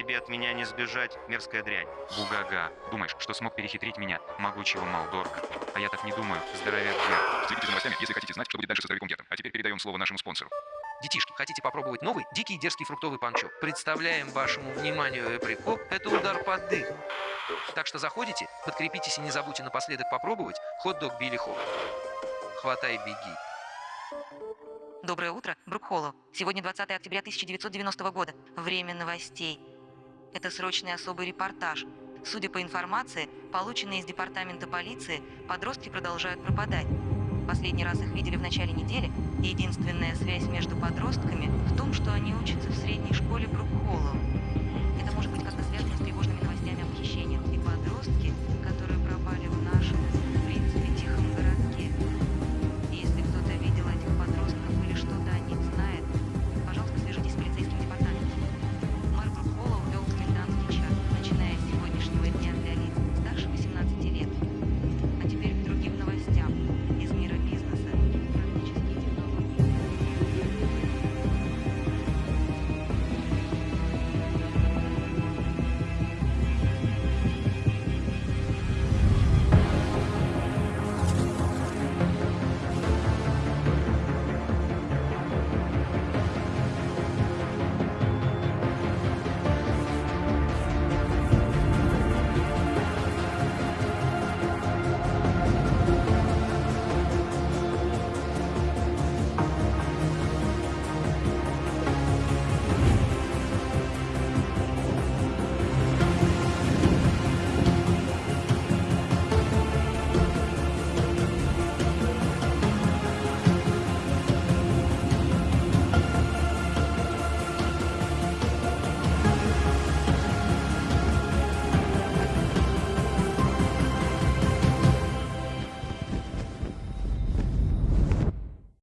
тебе от меня не сбежать, мерзкая дрянь. Бугага. Думаешь, что смог перехитрить меня, могучего Малдорга? А я так не думаю, здоровяк Гер. Следите за новостями, если хотите знать, что будет дальше со здоровяком Гертом. А теперь передаем слово нашему спонсору. Детишки, хотите попробовать новый, дикий дерзкий фруктовый панчо? Представляем вашему вниманию эприко, это удар под дых. Так что заходите, подкрепитесь и не забудьте напоследок попробовать хот-дог Билли Хоп. Хватай, беги. Доброе утро, Брукхоллоу. Сегодня 20 октября 1990 года. Время новостей. Это срочный особый репортаж. Судя по информации, полученной из департамента полиции, подростки продолжают пропадать. Последний раз их видели в начале недели, и единственная связь между подростками в том, что они учатся в средней школе Брукхоллоу.